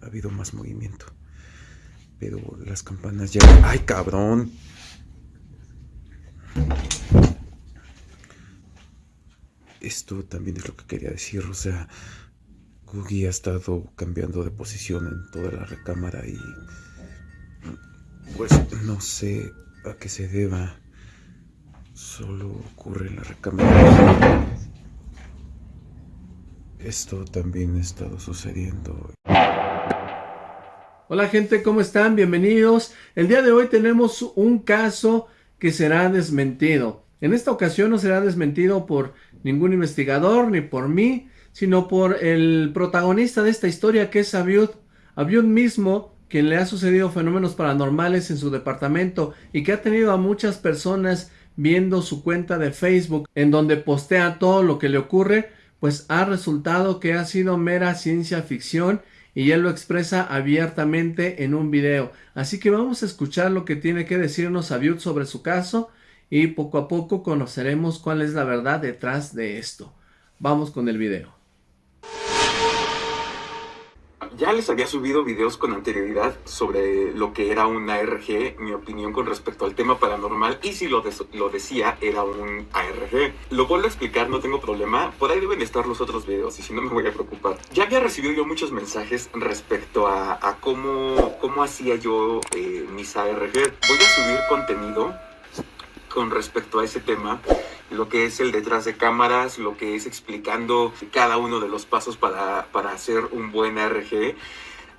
ha habido más movimiento. Pero las campanas ya... ¡Ay, cabrón! Esto también es lo que quería decir, o sea, Googie ha estado cambiando de posición en toda la recámara y pues no sé a qué se deba. Solo ocurre en la recámara. Esto también ha estado sucediendo. Hola gente, ¿cómo están? Bienvenidos. El día de hoy tenemos un caso que será desmentido. En esta ocasión no será desmentido por ningún investigador ni por mí, sino por el protagonista de esta historia que es Abiud. Abiud mismo, quien le ha sucedido fenómenos paranormales en su departamento y que ha tenido a muchas personas viendo su cuenta de Facebook en donde postea todo lo que le ocurre, pues ha resultado que ha sido mera ciencia ficción y él lo expresa abiertamente en un video. Así que vamos a escuchar lo que tiene que decirnos Abiud sobre su caso y poco a poco conoceremos cuál es la verdad detrás de esto. Vamos con el video. Ya les había subido videos con anterioridad sobre lo que era un ARG, mi opinión con respecto al tema paranormal, y si lo, lo decía, era un ARG. Lo vuelvo a explicar, no tengo problema, por ahí deben estar los otros videos, y si no me voy a preocupar. Ya había recibido yo muchos mensajes respecto a, cómo, cómo hacía yo eh, mis ARG. Voy a subir contenido con respecto a ese tema, lo que es el detrás de cámaras, lo que es explicando cada uno de los pasos para, para hacer un buen ARG.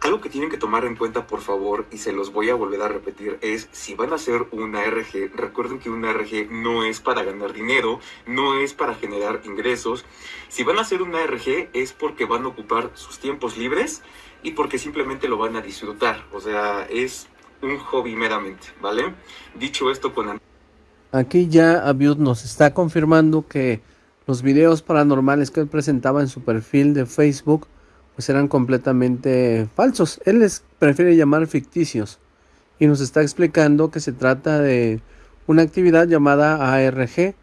Algo que tienen que tomar en cuenta, por favor, y se los voy a volver a repetir, es si van a hacer un ARG, recuerden que un ARG no es para ganar dinero, no es para generar ingresos. Si van a hacer un ARG es porque van a ocupar sus tiempos libres y porque simplemente lo van a disfrutar. O sea, es un hobby meramente, ¿vale? Dicho esto con Aquí ya Abiud nos está confirmando que los videos paranormales que él presentaba en su perfil de Facebook pues eran completamente falsos. Él les prefiere llamar ficticios y nos está explicando que se trata de una actividad llamada ARG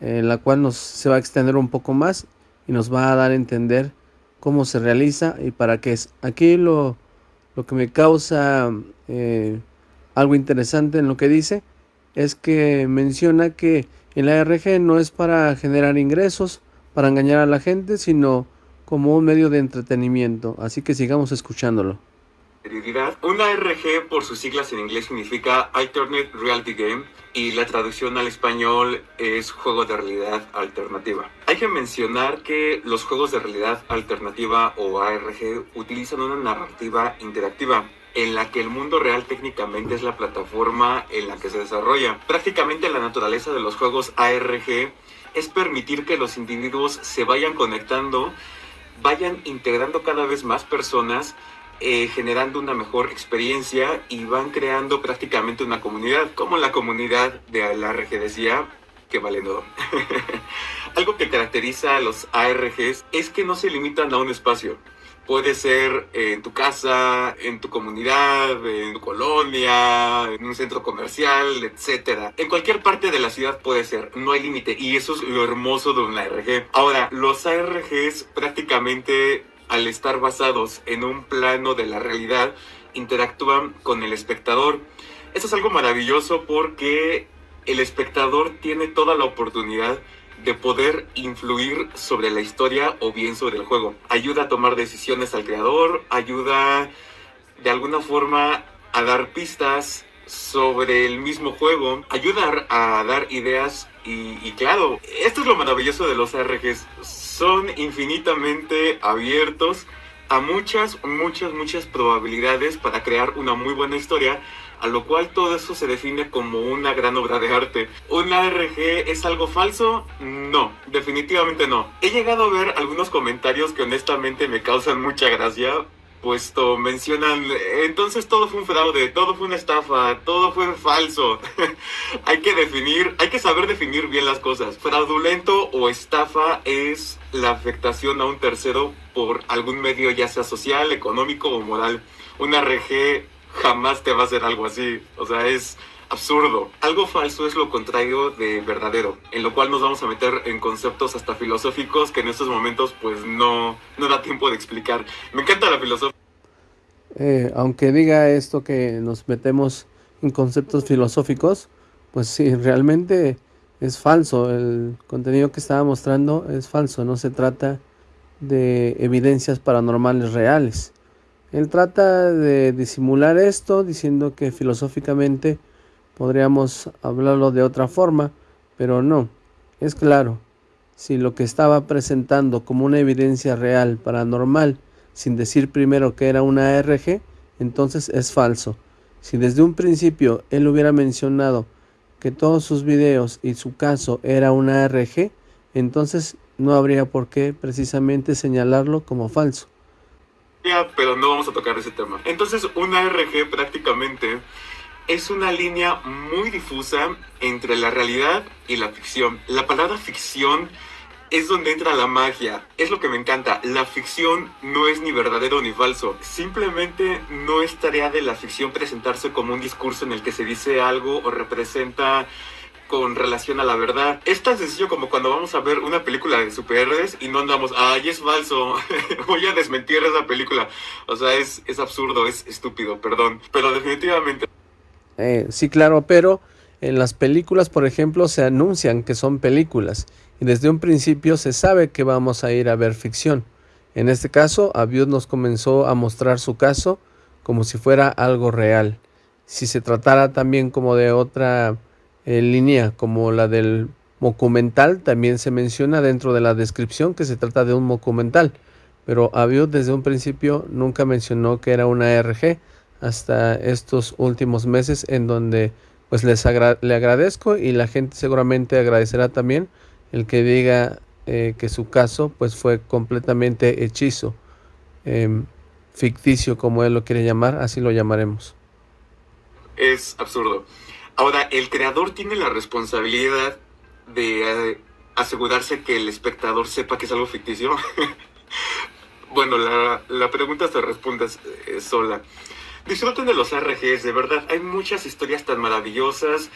en la cual nos se va a extender un poco más y nos va a dar a entender cómo se realiza y para qué es. Aquí lo, lo que me causa eh, algo interesante en lo que dice es que menciona que el ARG no es para generar ingresos, para engañar a la gente, sino como un medio de entretenimiento. Así que sigamos escuchándolo. Un ARG por sus siglas en inglés significa Alternate Reality Game y la traducción al español es juego de realidad alternativa. Hay que mencionar que los juegos de realidad alternativa o ARG utilizan una narrativa interactiva en la que el mundo real técnicamente es la plataforma en la que se desarrolla. Prácticamente la naturaleza de los juegos ARG es permitir que los individuos se vayan conectando, vayan integrando cada vez más personas, eh, generando una mejor experiencia y van creando prácticamente una comunidad, como la comunidad de la decía, que vale todo. Algo que caracteriza a los ARGs es que no se limitan a un espacio Puede ser en tu casa, en tu comunidad, en tu colonia, en un centro comercial, etc. En cualquier parte de la ciudad puede ser, no hay límite. Y eso es lo hermoso de un ARG. Ahora, los ARGs prácticamente al estar basados en un plano de la realidad, interactúan con el espectador. Eso es algo maravilloso porque el espectador tiene toda la oportunidad de poder influir sobre la historia o bien sobre el juego. Ayuda a tomar decisiones al creador, ayuda de alguna forma a dar pistas sobre el mismo juego, ayuda a dar ideas y, claro, esto es lo maravilloso de los RGs, son infinitamente abiertos a muchas, muchas, muchas probabilidades para crear una muy buena historia a lo cual todo eso se define como una gran obra de arte. ¿Un ARG es algo falso? No, definitivamente no. He llegado a ver algunos comentarios que honestamente me causan mucha gracia, puesto mencionan, entonces todo fue un fraude, todo fue una estafa, todo fue falso. hay que definir, hay que saber definir bien las cosas. Fraudulento o estafa es la afectación a un tercero por algún medio, ya sea social, económico o moral. Un ARG jamás te va a hacer algo así. O sea, es absurdo. Algo falso es lo contrario de verdadero, en lo cual nos vamos a meter en conceptos hasta filosóficos que en estos momentos pues no, no da tiempo de explicar. Me encanta la filosofía. Eh, aunque diga esto que nos metemos en conceptos filosóficos, pues sí, realmente es falso. El contenido que estaba mostrando es falso. No se trata de evidencias paranormales reales. Él trata de disimular esto diciendo que filosóficamente podríamos hablarlo de otra forma, pero no. Es claro, si lo que estaba presentando como una evidencia real paranormal sin decir primero que era una ARG, entonces es falso. Si desde un principio él hubiera mencionado que todos sus videos y su caso era una ARG, entonces no habría por qué precisamente señalarlo como falso. Pero no vamos a tocar ese tema. Entonces, una ARG prácticamente es una línea muy difusa entre la realidad y la ficción. La palabra ficción es donde entra la magia. Es lo que me encanta. La ficción no es ni verdadero ni falso. Simplemente no es tarea de la ficción presentarse como un discurso en el que se dice algo o representa con relación a la verdad. Es tan sencillo como cuando vamos a ver una película de superhéroes y no andamos, ay, es falso, voy a desmentir esa película. O sea, es, es absurdo, es estúpido, perdón. Pero definitivamente... Eh, sí, claro, pero en las películas, por ejemplo, se anuncian que son películas y desde un principio se sabe que vamos a ir a ver ficción. En este caso, Abiud nos comenzó a mostrar su caso como si fuera algo real. Si se tratara también como de otra eh, línea, como la del documental, también se menciona dentro de la descripción que se trata de un documental. Pero Abiud desde un principio nunca mencionó que era una RG hasta estos últimos meses en donde pues les le agradezco y la gente seguramente agradecerá también el que diga eh, que su caso pues fue completamente hechizo, em, ficticio como él lo quiere llamar, así lo llamaremos. Es absurdo. Ahora, el creador tiene la responsabilidad de eh, asegurarse que el espectador sepa que es algo ficticio. bueno, la, la, pregunta se responde eh, sola. Disfruten de los RGs, de verdad. Hay muchas historias tan maravillosas,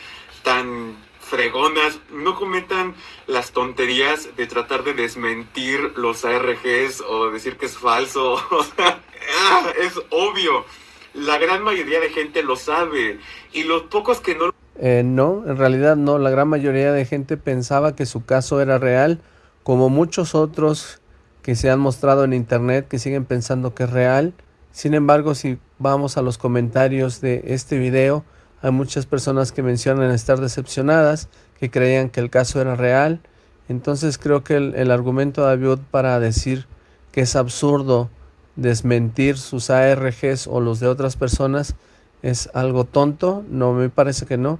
tan fregonas, no cometan las tonterías de tratar de desmentir los ARGs o decir que es falso. Ah, es obvio. La gran mayoría de gente lo sabe y los pocos que no... Eh, no, en realidad no. La gran mayoría de gente pensaba que su caso era real, como muchos otros que se han mostrado en internet que siguen pensando que es real. Sin embargo, si vamos a los comentarios de este video, hay muchas personas que mencionan estar decepcionadas, que creían que el caso era real. Entonces creo que el, argumento de Abiud para decir que es absurdo desmentir sus ARGs o los de otras personas es algo tonto. No, me parece que no.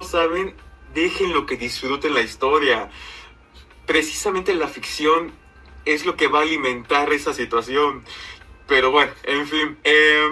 Saben, lo que disfruten la historia. Precisamente la ficción es lo que va a alimentar esa situación. Pero bueno, en fin. Eh,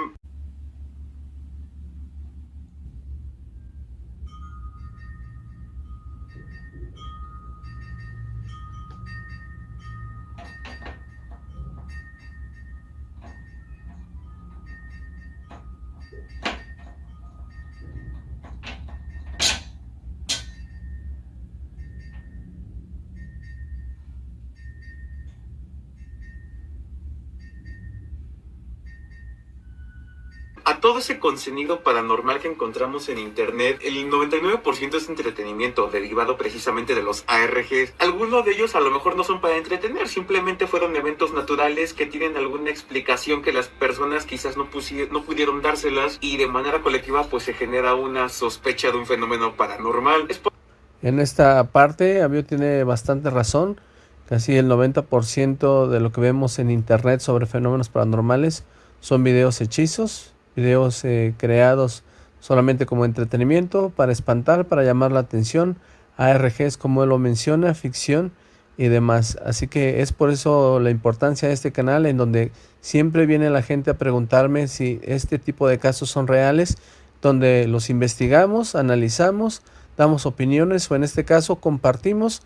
a todo ese contenido paranormal que encontramos en internet, el 99% es entretenimiento derivado precisamente de los ARGs. Algunos de ellos a lo mejor no son para entretener, simplemente fueron eventos naturales que tienen alguna explicación que las personas quizás no, pudieron dárselas y de manera colectiva pues se genera una sospecha de un fenómeno paranormal. En esta parte, Avio tiene bastante razón. Casi el 90% de lo que vemos en internet sobre fenómenos paranormales son videos hechizos, videos eh, creados solamente como entretenimiento, para espantar, para llamar la atención, ARGs como él lo menciona, ficción y demás. Así que es por eso la importancia de este canal en donde siempre viene la gente a preguntarme si este tipo de casos son reales, donde los investigamos, analizamos, damos opiniones o en este caso compartimos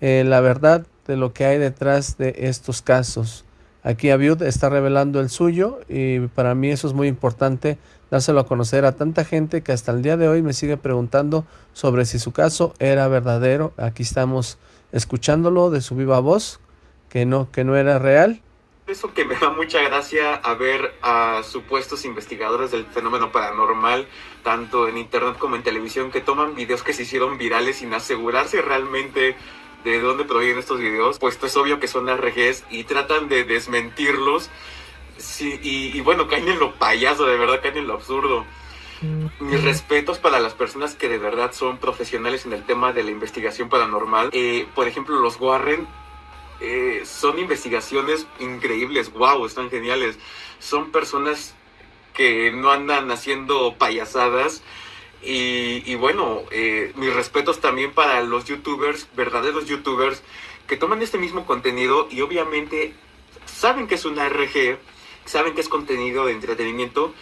eh, la verdad de lo que hay detrás de estos casos. Aquí Abiud está revelando el suyo y para mí eso es muy importante dárselo a conocer a tanta gente que hasta el día de hoy me sigue preguntando sobre si su caso era verdadero. Aquí estamos escuchándolo de su viva voz, que no, que no era real. Eso que me da mucha gracia a ver a supuestos investigadores del fenómeno paranormal, tanto en internet como en televisión, que toman videos que se hicieron virales sin asegurarse realmente de dónde provienen estos videos, pues es obvio que son RGs y tratan de desmentirlos. Sí, y, y bueno, caen en lo payaso, de verdad caen en lo absurdo. Mis respetos para las personas que de verdad son profesionales en el tema de la investigación paranormal. Eh, por ejemplo, los Warren eh, son investigaciones increíbles, wow, están geniales. Son personas que no andan haciendo payasadas. Y, bueno, eh, mis respetos también para los youtubers, verdaderos youtubers, que toman este mismo contenido y obviamente saben que es una RG, saben que es contenido de entretenimiento,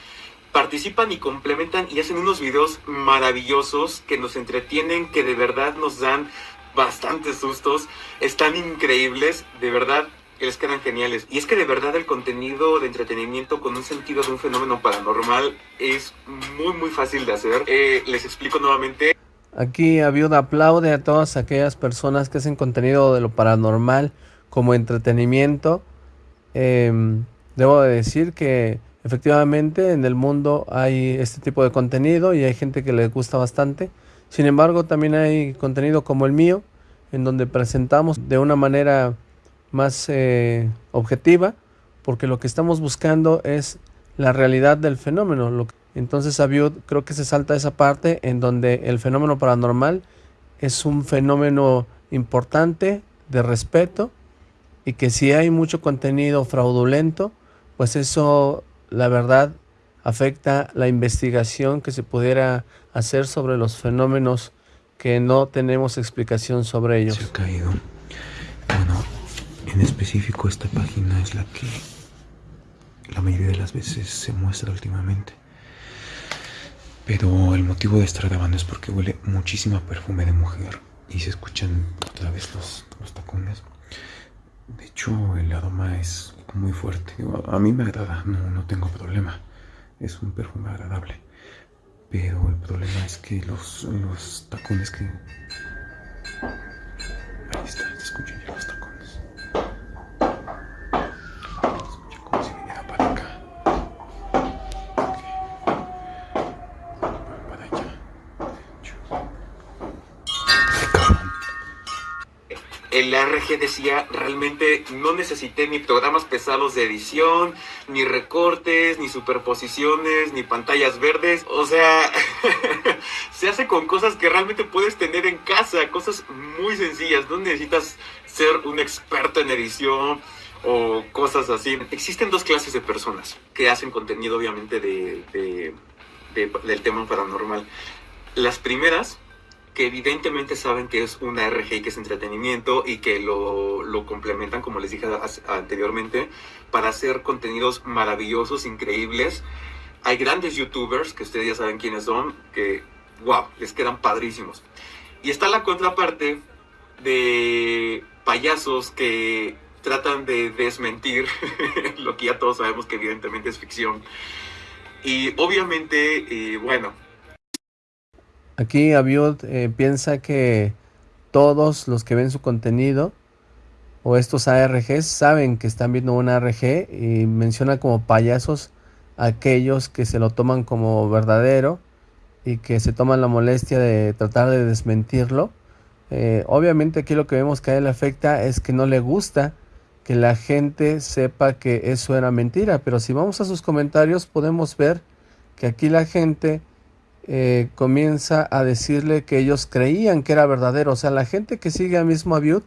participan y complementan y hacen unos videos maravillosos que nos entretienen, que de verdad nos dan bastantes sustos, están increíbles, de verdad les quedan geniales. Y es que de verdad el contenido de entretenimiento con un sentido de un fenómeno paranormal es muy muy fácil de hacer. Eh, les explico nuevamente. Aquí Aviuda aplaude a todas aquellas personas que hacen contenido de lo paranormal como entretenimiento. Em, debo de decir que efectivamente en el mundo hay este tipo de contenido y hay gente que le gusta bastante. Sin embargo, también hay contenido como el mío, en donde presentamos de una manera más eh, objetiva, porque lo que estamos buscando es la realidad del fenómeno. Entonces, Abiud creo que se salta esa parte en donde el fenómeno paranormal es un fenómeno importante de respeto y que si hay mucho contenido fraudulento, pues eso, la verdad, afecta la investigación que se pudiera hacer sobre los fenómenos que no tenemos explicación sobre ellos. Se ha caído. Bueno, en específico esta página es la que la mayoría de las veces se muestra últimamente. Pero el motivo de estar grabando es porque huele muchísima perfume de mujer y se escuchan otra vez los, los tacones. De hecho, el aroma es muy fuerte. A mí me agrada, no, no tengo problema. Es un perfume agradable. Pero el problema es que los, los tacones que... Ahí está, se escuchan ya los tacones. RG decía, realmente no necesité ni programas pesados de edición, ni recortes, ni superposiciones, ni pantallas verdes. O sea, se hace con cosas que realmente puedes tener en casa, cosas muy sencillas. No necesitas ser un experto en edición o cosas así. Existen dos clases de personas que hacen contenido, obviamente, de- de- del tema paranormal. Las primeras que evidentemente saben que es una RG y que es entretenimiento y que lo, lo complementan, como les dije anteriormente, para hacer contenidos maravillosos, increíbles. Hay grandes youtubers, que ustedes ya saben quiénes son, que, wow, les quedan padrísimos. Y está la contraparte de payasos que tratan de desmentir lo que ya todos sabemos que evidentemente es ficción. Y obviamente, eh, bueno, Aquí Abiud eh, piensa que todos los que ven su contenido o estos ARGs saben que están viendo un ARG y menciona como payasos a aquellos que se lo toman como verdadero y que se toman la molestia de tratar de desmentirlo. Eh, obviamente aquí lo que vemos que a él afecta es que no le gusta que la gente sepa que eso era mentira, pero si vamos a sus comentarios podemos ver que aquí la gente eh, comienza a decirle que ellos creían que era verdadero. O sea, la gente que sigue a mismo Abiud,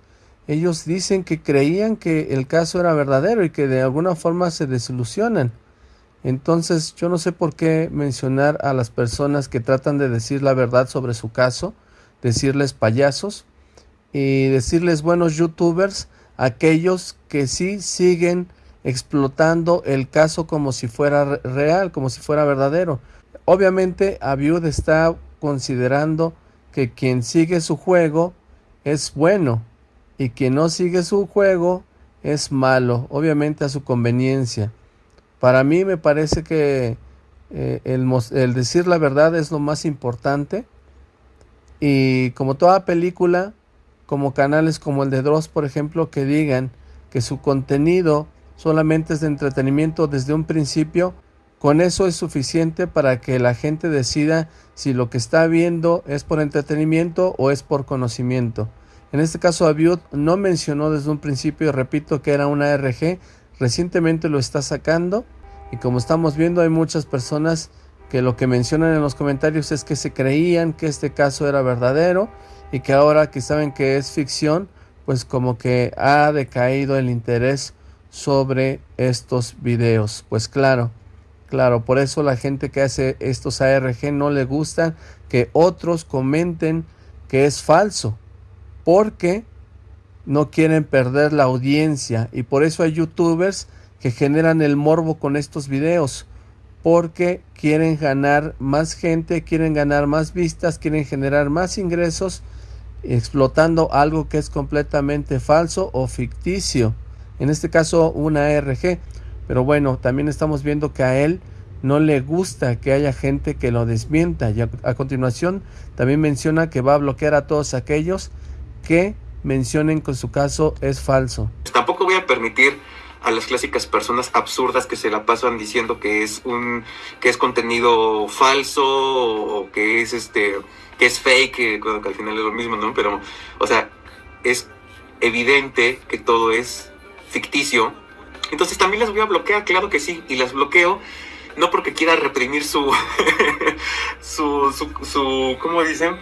ellos dicen que creían que el caso era verdadero y que de alguna forma se desilusionan. Entonces, yo no sé por qué mencionar a las personas que tratan de decir la verdad sobre su caso, decirles payasos y decirles buenos youtubers, aquellos que sí siguen explotando el caso como si fuera re- real, como si fuera verdadero. Obviamente, Abiud está considerando que quien sigue su juego es bueno y quien no sigue su juego es malo, obviamente a su conveniencia. Para mí me parece que eh, el, el decir la verdad es lo más importante y como toda película, como canales como el de Dross, por ejemplo, que digan que su contenido solamente es de entretenimiento desde un principio, con eso es suficiente para que la gente decida si lo que está viendo es por entretenimiento o es por conocimiento. En este caso Abiud no mencionó desde un principio, repito, que era una RG, recientemente lo está sacando y como estamos viendo hay muchas personas que lo que mencionan en los comentarios es que se creían que este caso era verdadero y que ahora que saben que es ficción, pues como que ha decaído el interés sobre estos videos. Pues claro, Claro, por eso la gente que hace estos ARG no le gusta que otros comenten que es falso, porque no quieren perder la audiencia y por eso hay youtubers que generan el morbo con estos videos, porque quieren ganar más gente, quieren ganar más vistas, quieren generar más ingresos explotando algo que es completamente falso o ficticio. En este caso una ARG. Pero bueno, también estamos viendo que a él no le gusta que haya gente que lo desmienta. Y a, continuación también menciona que va a bloquear a todos aquellos que mencionen que su caso es falso. Tampoco voy a permitir a las clásicas personas absurdas que se la pasan diciendo que es un que es contenido falso o que es este que es fake, que, que al final es lo mismo, ¿no? Pero o sea, es evidente que todo es ficticio entonces también las voy a bloquear, claro que sí, y las bloqueo no porque quiera reprimir su, su, su, ¿cómo dicen?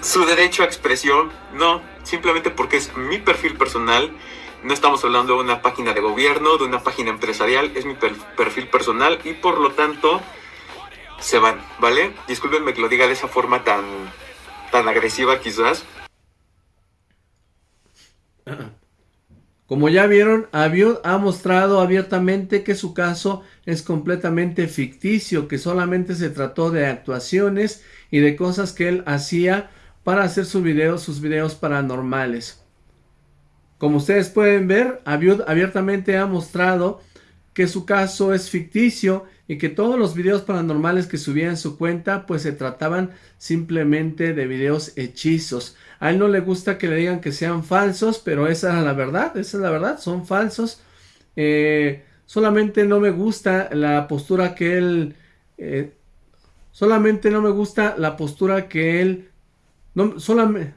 Su derecho a expresión, no, simplemente porque es mi perfil personal. No estamos hablando de una página de gobierno, de una página empresarial, es mi perfil personal y por lo tanto se van, ¿vale? Discúlpenme que lo diga de esa forma tan, tan agresiva quizás. Como ya vieron, ha mostrado abiertamente que su caso es completamente ficticio, que solamente se trató de actuaciones y de cosas que él hacía para hacer sus videos, sus videos paranormales. Como ustedes pueden ver, Abiud abiertamente ha mostrado que su caso es ficticio y que todos los videos paranormales que subía en su cuenta pues se trataban simplemente de videos hechizos. A él no le gusta que le digan que sean falsos, pero esa es la verdad, esa es la verdad, son falsos. Eh, solamente no me gusta la postura que él... Eh, solamente no me gusta la postura que él... No, solamente...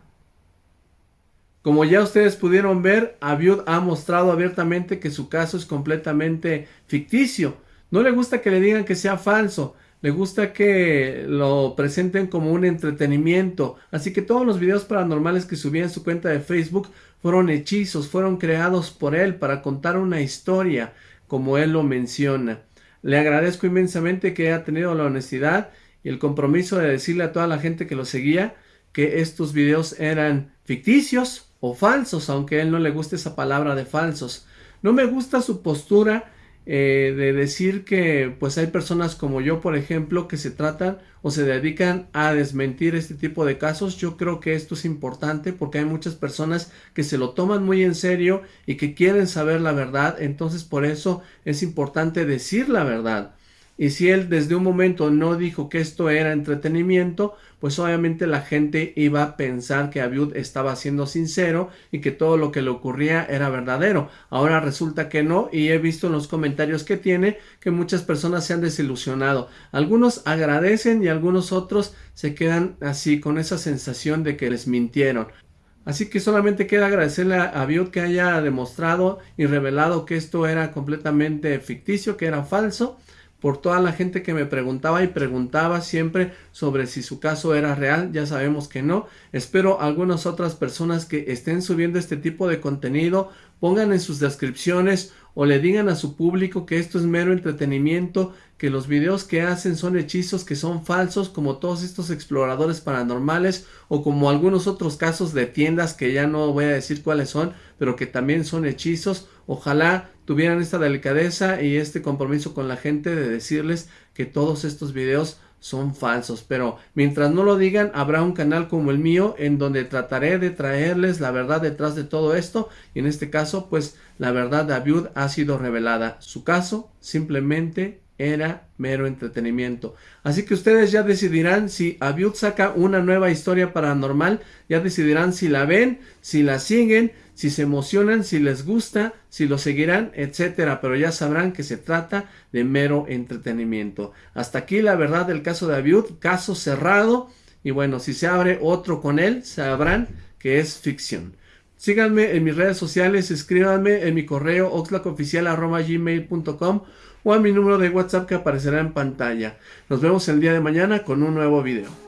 Como ya ustedes pudieron ver, Abiud ha mostrado abiertamente que su caso es completamente ficticio. No le gusta que le digan que sea falso le gusta que lo presenten como un entretenimiento. Así que todos los videos paranormales que subía en su cuenta de Facebook fueron hechizos, fueron creados por él para contar una historia, como él lo menciona. Le agradezco inmensamente que haya tenido la honestidad y el compromiso de decirle a toda la gente que lo seguía que estos videos eran ficticios o falsos, aunque a él no le guste esa palabra de falsos. No me gusta su postura eh, de decir que pues hay personas como yo por ejemplo que se tratan o se dedican a desmentir este tipo de casos. Yo creo que esto es importante porque hay muchas personas que se lo toman muy en serio y que quieren saber la verdad. Entonces por eso es importante decir la verdad. Y si él desde un momento no dijo que esto era entretenimiento, pues obviamente la gente iba a pensar que Abiud estaba siendo sincero y que todo lo que le ocurría era verdadero. Ahora resulta que no y he visto en los comentarios que tiene que muchas personas se han desilusionado. Algunos agradecen y algunos otros se quedan así con esa sensación de que les mintieron. Así que solamente queda agradecerle a Abiud que haya demostrado y revelado que esto era completamente ficticio, que era falso por toda la gente que me preguntaba y preguntaba siempre sobre si su caso era real, ya sabemos que no. Espero algunas otras personas que estén subiendo este tipo de contenido pongan en sus descripciones o le digan a su público que esto es mero entretenimiento, que los videos que hacen son hechizos que son falsos como todos estos exploradores paranormales o como algunos otros casos de tiendas que ya no voy a decir cuáles son, pero que también son hechizos. Ojalá tuvieran esta delicadeza y este compromiso con la gente de decirles que todos estos videos son falsos, pero mientras no lo digan, habrá un canal como el mío en donde trataré de traerles la verdad detrás de todo esto y en este caso, pues la verdad de Abiud ha sido revelada. Su caso simplemente era mero entretenimiento. Así que ustedes ya decidirán si Abiud saca una nueva historia paranormal, ya decidirán si la ven, si la siguen, si se emocionan, si les gusta, si lo seguirán, etcétera, pero ya sabrán que se trata de mero entretenimiento. Hasta aquí la verdad del caso de Abiud, caso cerrado, y bueno, si se abre otro con él, sabrán que es ficción. Síganme en mis redes sociales, escríbanme en mi correo oxlacoficial.gmail.com o a mi número de WhatsApp que aparecerá en pantalla. Nos vemos el día de mañana con un nuevo video.